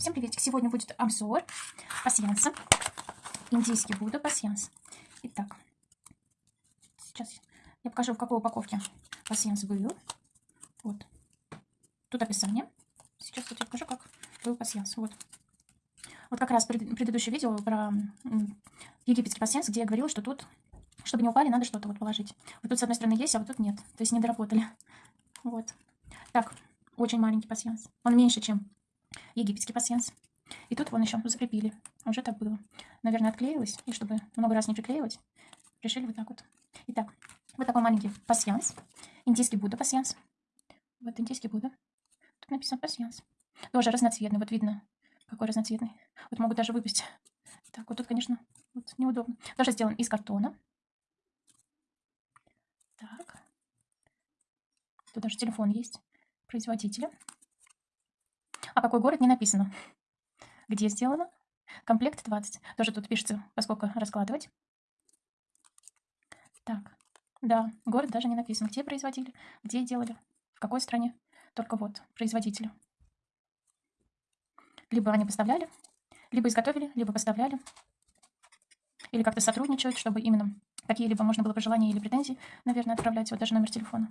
Всем приветик! Сегодня будет обзор пасьянса. Индийский Будда пасьянс. Итак, сейчас я покажу, в какой упаковке пасьянс был. Вот. Тут описание. Сейчас я покажу, как был пасьянс. Вот. Вот как раз пред, предыдущее видео про египетский пасьянс, где я говорила, что тут, чтобы не упали, надо что-то вот положить. Вот тут с одной стороны есть, а вот тут нет. То есть не доработали. Вот. Так, очень маленький пасьянс. Он меньше, чем египетский пасьянс. И тут вон еще закрепили. Уже так было. Наверное, отклеилось. И чтобы много раз не приклеивать, решили вот так вот. Итак, вот такой маленький пасьянс. Индийский Будда пасьянс. Вот индийский Будда. Тут написано пасьянс. Тоже разноцветный. Вот видно, какой разноцветный. Вот могут даже выпасть. Так, вот тут, конечно, вот неудобно. Тоже сделан из картона. Так. Тут даже телефон есть производителя. А какой город не написано. Где сделано? Комплект 20. Тоже тут пишется, поскольку раскладывать. Так, да, город даже не написано. Где производили, где делали, в какой стране. Только вот, производители. Либо они поставляли, либо изготовили, либо поставляли. Или как-то сотрудничают, чтобы именно какие-либо можно было пожелания или претензии, наверное, отправлять. Вот даже номер телефона.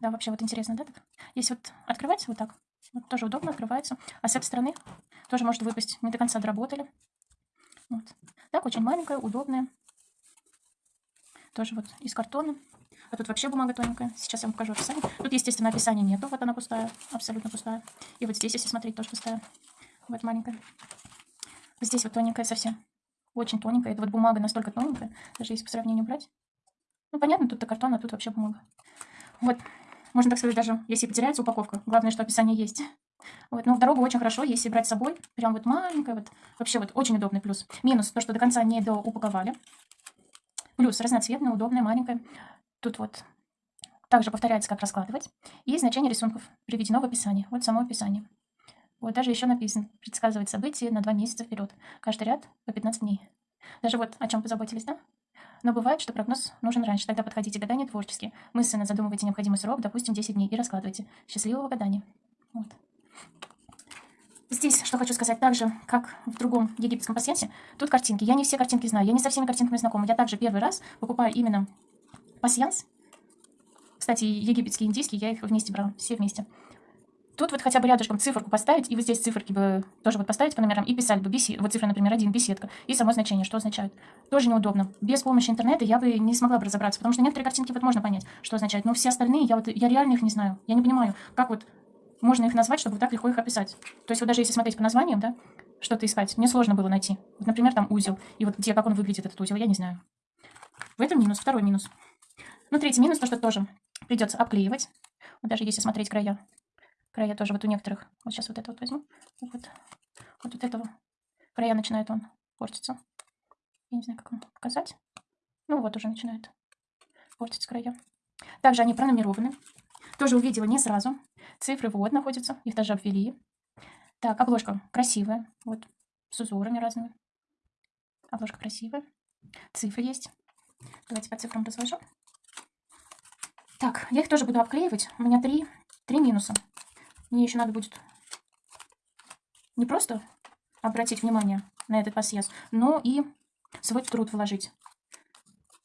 Да, вообще вот интересно, да? Если вот открывать вот так, вот тоже удобно открывается. А с этой стороны тоже может выпасть. Не до конца доработали. Вот. Так, очень маленькая, удобная. Тоже вот из картона. А тут вообще бумага тоненькая. Сейчас я вам покажу описание. Тут, естественно, описания нету. Вот она пустая, абсолютно пустая. И вот здесь, если смотреть, тоже пустая. Вот маленькая. Здесь вот тоненькая совсем. Очень тоненькая. Это вот бумага настолько тоненькая. Даже если по сравнению брать. Ну, понятно, тут-то картон, а тут вообще бумага. Вот можно так сказать, даже если потеряется упаковка. Главное, что описание есть. Вот, но в дорогу очень хорошо, если брать с собой. Прям вот маленькая, вот. Вообще вот очень удобный плюс. Минус, то, что до конца не доупаковали. Плюс разноцветная, удобная, маленькая. Тут вот также повторяется, как раскладывать. И значение рисунков приведено в описании. Вот само описание. Вот даже еще написано, предсказывать события на два месяца вперед. Каждый ряд по 15 дней. Даже вот о чем позаботились, да? Но бывает, что прогноз нужен раньше. Тогда подходите гадания творчески. Мысленно задумывайте необходимый срок, допустим, 10 дней, и раскладывайте. Счастливого гадания. Вот. Здесь, что хочу сказать, так же, как в другом египетском пасьянсе, тут картинки. Я не все картинки знаю, я не со всеми картинками знакома. Я также первый раз покупаю именно пасьянс. Кстати, египетский индийский, я их вместе брала, все вместе. Тут вот хотя бы рядышком циферку поставить, и вот здесь циферки бы тоже вот поставить по номерам, и писать бы беседа. Вот цифра, например, один, беседка, и само значение, что означает. Тоже неудобно. Без помощи интернета я бы не смогла бы разобраться, потому что некоторые картинки вот можно понять, что означает, но все остальные, я вот, я реально их не знаю. Я не понимаю, как вот можно их назвать, чтобы вот так легко их описать. То есть вот даже если смотреть по названиям, да, что-то искать, мне сложно было найти. Вот, например, там узел, и вот где, как он выглядит, этот узел, я не знаю. В этом минус, второй минус. Ну, третий минус, то, что тоже придется обклеивать. Вот даже если смотреть края, края тоже вот у некоторых. Вот сейчас вот это вот возьму. Вот, вот, вот этого края начинает он портиться. Я не знаю, как вам показать. Ну вот уже начинает портиться края. Также они пронумерованы. Тоже увидела не сразу. Цифры вот находятся, их даже обвели. Так, обложка красивая. Вот, с узорами разными. Обложка красивая. Цифры есть. Давайте по цифрам разложу. Так, я их тоже буду обклеивать. У меня три, три минуса. Мне еще надо будет не просто обратить внимание на этот пассиаз, но и свой труд вложить.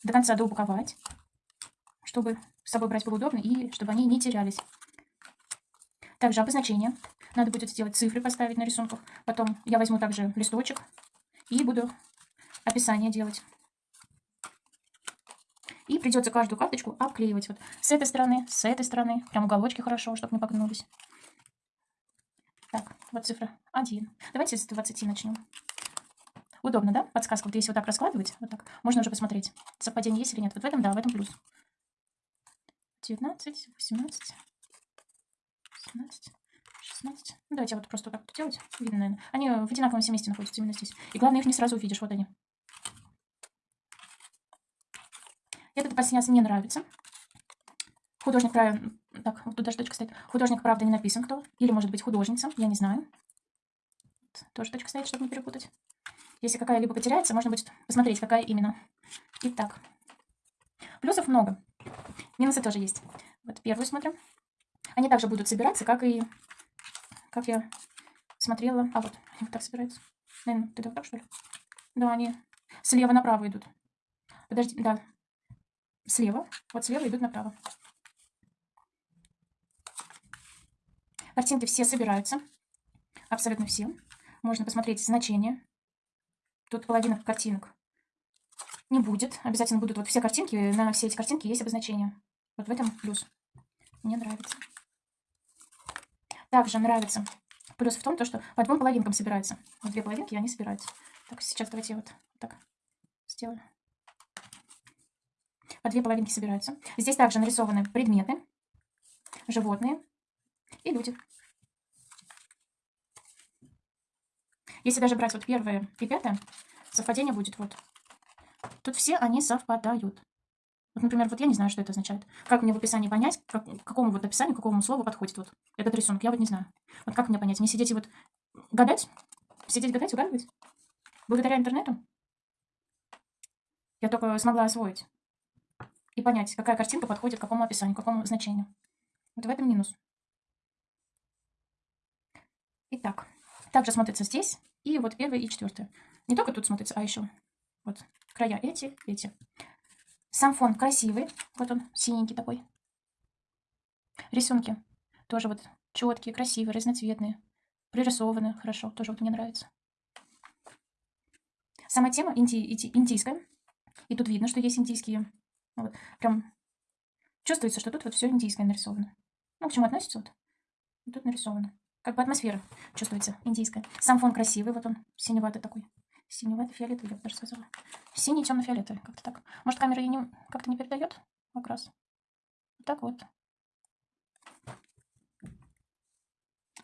До конца доупаковать, чтобы с собой брать было удобно и чтобы они не терялись. Также обозначение. Надо будет сделать цифры, поставить на рисунках. Потом я возьму также листочек и буду описание делать. И придется каждую карточку обклеивать. Вот с этой стороны, с этой стороны. Прям уголочки хорошо, чтобы не погнулись. Так, вот цифра 1. Давайте с 20 начнем. Удобно, да? Подсказка. Вот если вот так раскладывать, вот так, можно уже посмотреть, совпадение есть или нет. Вот в этом, да, в этом плюс. 19, 18, 17, 16. Ну, давайте вот просто вот так вот делать. Видно, наверное. Они в одинаковом все месте находятся именно здесь. И главное, их не сразу увидишь. Вот они. Этот пассианс мне нравится. Художник, правильно, так, вот тут даже точка стоит. Художник, правда, не написан кто. Или, может быть, художница, я не знаю. Тоже точка стоит, чтобы не перепутать. Если какая-либо потеряется, можно будет посмотреть, какая именно. Итак, плюсов много. Минусы тоже есть. Вот первую смотрим. Они также будут собираться, как и, как я смотрела. А вот, они вот так собираются. Наверное, ты так, что ли? Да, они слева направо идут. Подожди, да. Слева. Вот слева идут направо. Картинки все собираются. Абсолютно все. Можно посмотреть значение. Тут половина картинок не будет. Обязательно будут вот все картинки. На все эти картинки есть обозначение. Вот в этом плюс. Мне нравится. Также нравится плюс в том, то, что по двум половинкам собираются. Вот две половинки, они собираются. Так, сейчас давайте вот так сделаю. По две половинки собираются. Здесь также нарисованы предметы, животные и люди. Если даже брать вот первое и пятое, совпадение будет вот. Тут все они совпадают. Вот, например, вот я не знаю, что это означает. Как мне в описании понять, как, какому вот описанию, какому слову подходит вот этот рисунок, я вот не знаю. Вот как мне понять? Не сидеть и вот гадать? Сидеть гадать, угадывать? Благодаря интернету? Я только смогла освоить и понять, какая картинка подходит к какому описанию, к какому значению. Вот в этом минус. Итак, также смотрится здесь и вот первое и четвертое. Не только тут смотрится, а еще вот края эти, эти. Сам фон красивый. Вот он, синенький такой. Рисунки тоже вот четкие, красивые, разноцветные. Пририсованы хорошо. Тоже вот мне нравится. Сама тема инди, инди, индийская. И тут видно, что есть индийские. Вот, прям чувствуется, что тут вот все индийское нарисовано. Ну, к чему относится вот. Тут нарисовано. Как бы атмосфера чувствуется индийская. Сам фон красивый, вот он, синеватый такой. Синевато-фиолетовый, я бы даже сказала. Синий, темно-фиолетовый, как-то так. Может, камера не, как-то не передает окрас? Вот так вот.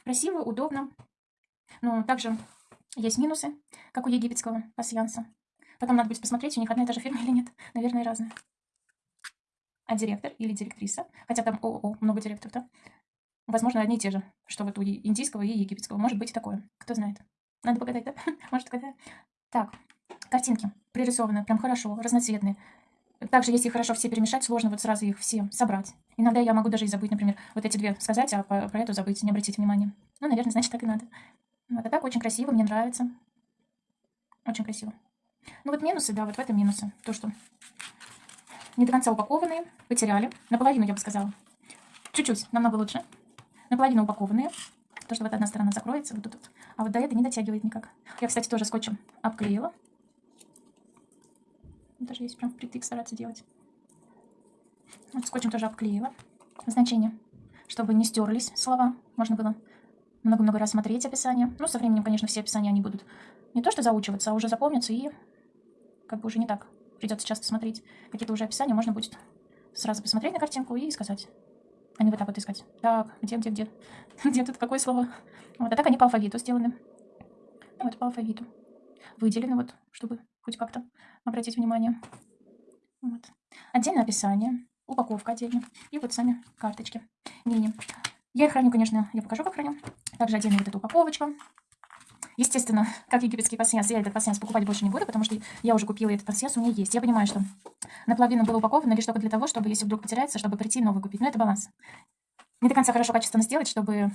Красиво, удобно. Но также есть минусы, как у египетского пассианса. Потом надо будет посмотреть, у них одна и та же фирма или нет. Наверное, разные. А директор или директриса, хотя там ООО, много директоров, да? Возможно, одни и те же, что вот у индийского и египетского. Может быть и такое, кто знает. Надо погадать, да? Может, когда... Так, картинки пририсованы прям хорошо, разноцветные. Также, если хорошо все перемешать, сложно вот сразу их все собрать. Иногда я могу даже и забыть, например, вот эти две сказать, а про эту забыть, не обратить внимания. Ну, наверное, значит, так и надо. Вот, а так очень красиво, мне нравится. Очень красиво. Ну, вот минусы, да, вот в этом минусы. То, что не до конца упакованные, потеряли. Наполовину, я бы сказала. Чуть-чуть, намного лучше. Наполовину упакованные. То, что вот одна сторона закроется, вот тут. А вот до этой не дотягивает никак. Я, кстати, тоже скотчем обклеила. Даже есть прям впритык стараться делать. Вот скотчем тоже обклеила. Значение, чтобы не стерлись слова. Можно было много-много раз смотреть описание. Ну, со временем, конечно, все описания, они будут не то что заучиваться, а уже запомнятся и как бы уже не так. Придется часто смотреть какие-то уже описания. Можно будет сразу посмотреть на картинку и сказать не вот так вот искать. Так, где, где, где? где тут какое слово? Вот, а так они по алфавиту сделаны. Вот по алфавиту. Выделены вот, чтобы хоть как-то обратить внимание. Вот. Отдельное описание, упаковка отдельно. И вот сами карточки. Мини. Я их храню, конечно, я покажу, как храню. Также отдельно вот эта упаковочка. Естественно, как египетский пассианс, я этот пассианс покупать больше не буду, потому что я уже купила этот пассианс, у меня есть. Я понимаю, что наполовину было упаковано лишь только для того, чтобы, если вдруг потеряется, чтобы прийти новый купить. Но это баланс. Не до конца хорошо качественно сделать, чтобы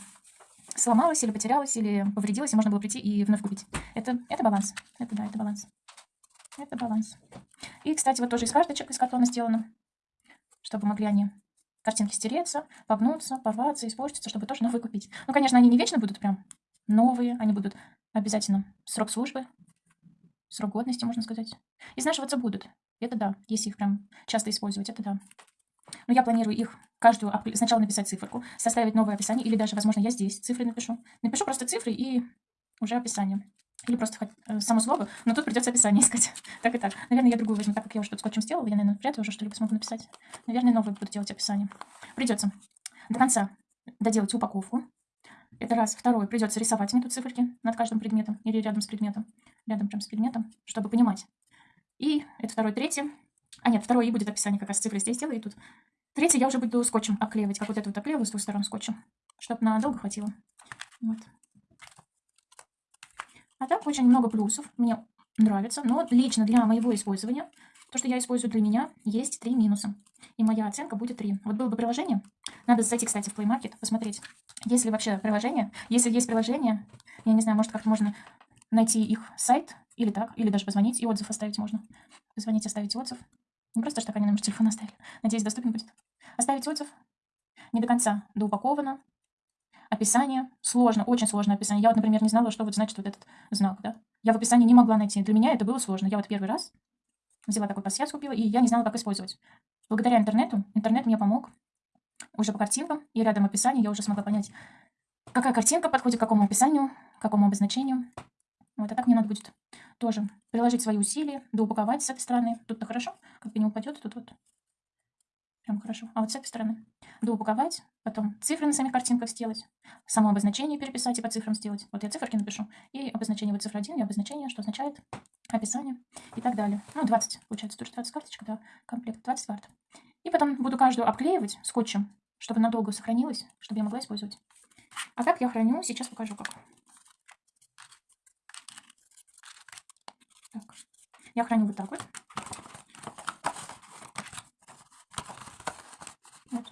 сломалось или потерялось, или повредилось, и можно было прийти и вновь купить. Это, это баланс. Это да, это баланс. Это баланс. И, кстати, вот тоже из карточек из картона сделано, чтобы могли они картинки стереться, погнуться, порваться, испортиться, чтобы тоже новые купить. Ну, конечно, они не вечно будут прям новые, они будут обязательно срок службы, срок годности, можно сказать. Изнашиваться будут. Это да, если их прям часто использовать, это да. Но я планирую их каждую сначала написать циферку, составить новое описание, или даже, возможно, я здесь цифры напишу. Напишу просто цифры и уже описание. Или просто э, само слово, но тут придется описание искать. так и так. Наверное, я другую возьму, так как я уже тут скотчем сделала, я, наверное, вряд ли уже что-либо смогу написать. Наверное, новое буду делать описание. Придется до конца доделать упаковку, это раз. Второе. Придется рисовать мне тут циферки над каждым предметом или рядом с предметом. Рядом прям с предметом, чтобы понимать. И это второе. Третье. А нет, второе и будет описание как раз цифры здесь сделаю. И тут. Третье я уже буду скотчем обклеивать, как вот это вот обклеиваю с двух сторон скотчем, чтобы надолго хватило. Вот. А так очень много плюсов. Мне нравится. Но лично для моего использования, то, что я использую для меня, есть три минуса. И моя оценка будет 3. Вот было бы приложение. Надо зайти, кстати, в Play Market, посмотреть, есть ли вообще приложение. Если есть приложение, Я не знаю, может, как-то можно найти их сайт или так, или даже позвонить и отзыв оставить можно. Позвонить, оставить отзыв. Не просто, так они номер телефона оставили. Надеюсь, доступен будет. Оставить отзыв. Не до конца доупаковано. Описание. Сложно, очень сложно описание. Я вот, например, не знала, что вот значит вот этот знак, да. Я в описании не могла найти. Для меня это было сложно. Я вот первый раз взяла такой пассианс, купила, и я не знала, как использовать. Благодаря интернету, интернет мне помог уже по картинкам, и рядом описание я уже смогла понять, какая картинка подходит к какому описанию, к какому обозначению. Вот, а так мне надо будет тоже приложить свои усилия, доупаковать с этой стороны. Тут-то хорошо, как бы не упадет, тут вот прям хорошо. А вот с этой стороны доупаковать, потом цифры на самих картинках сделать, само обозначение переписать и по цифрам сделать. Вот я циферки напишу, и обозначение вот цифра 1, и обозначение, что означает, описание и так далее. Ну, 20, получается, тоже 20 карточек, да, комплект, 20 карт. И потом буду каждую обклеивать скотчем, чтобы надолго сохранилась, чтобы я могла использовать. А как я храню, сейчас покажу как. Так. Я храню вот так вот. вот.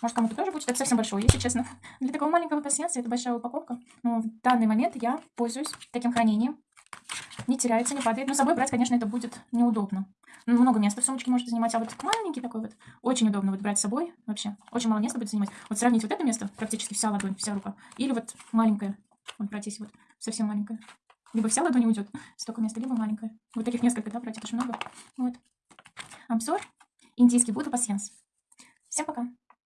Может, кому-то тоже будет. Это совсем большой, если честно. Для такого маленького пассианса это большая упаковка. Но в данный момент я пользуюсь таким хранением. Не теряется, не падает. Но с собой брать, конечно, это будет неудобно. Много места в сумочке может занимать. А вот маленький такой вот, очень удобно вот брать с собой вообще. Очень мало места будет занимать. Вот сравнить вот это место, практически вся ладонь, вся рука. Или вот маленькая. Вот если вот совсем маленькая. Либо вся ладонь уйдет, столько места, либо маленькая. Вот таких несколько, да, брать, это очень много. Вот. Обзор. Индийский Будда пассианс. Всем пока.